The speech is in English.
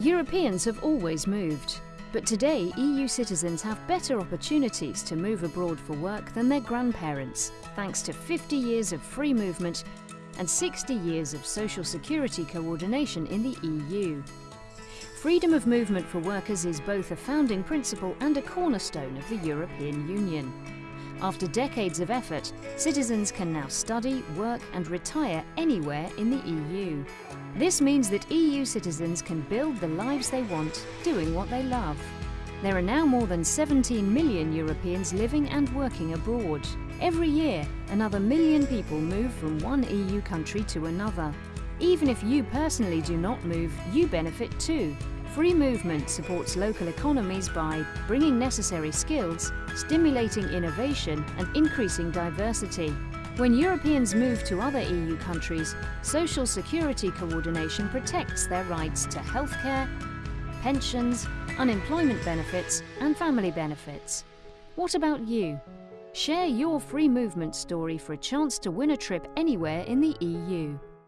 Europeans have always moved, but today EU citizens have better opportunities to move abroad for work than their grandparents, thanks to 50 years of free movement and 60 years of social security coordination in the EU. Freedom of movement for workers is both a founding principle and a cornerstone of the European Union. After decades of effort, citizens can now study, work and retire anywhere in the EU. This means that EU citizens can build the lives they want, doing what they love. There are now more than 17 million Europeans living and working abroad. Every year, another million people move from one EU country to another. Even if you personally do not move, you benefit too. Free movement supports local economies by bringing necessary skills, stimulating innovation and increasing diversity. When Europeans move to other EU countries, social security coordination protects their rights to healthcare, pensions, unemployment benefits and family benefits. What about you? Share your free movement story for a chance to win a trip anywhere in the EU.